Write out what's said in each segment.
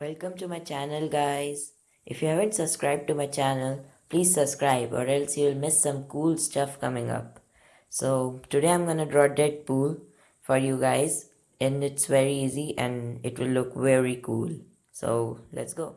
Welcome to my channel guys. If you haven't subscribed to my channel, please subscribe or else you'll miss some cool stuff coming up. So today I'm gonna draw Deadpool for you guys and it's very easy and it will look very cool. So let's go.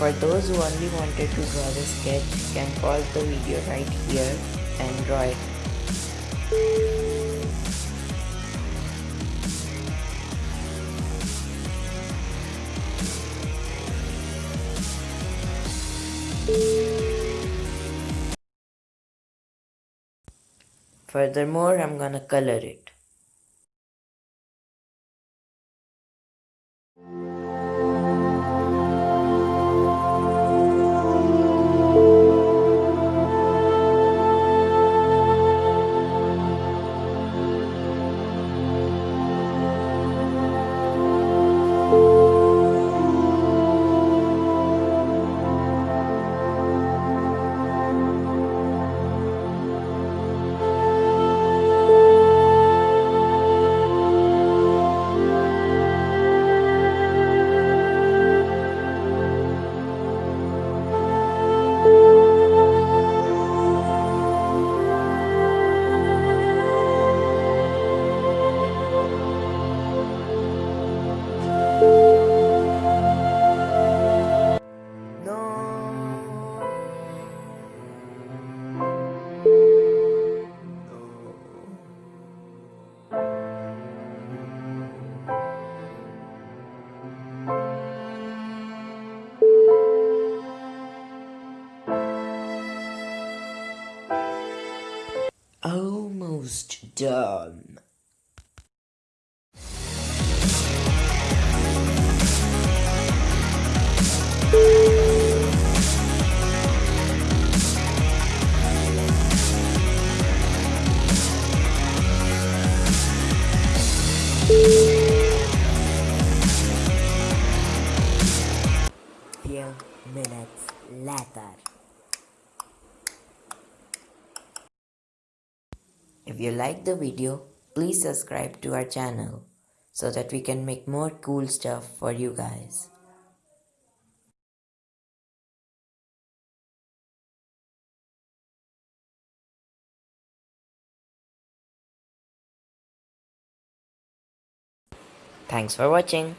For those who only wanted to draw the sketch, can pause the video right here and draw it. Furthermore, I'm gonna color it. Done. Few minutes later. If you like the video, please subscribe to our channel so that we can make more cool stuff for you guys. Thanks for watching.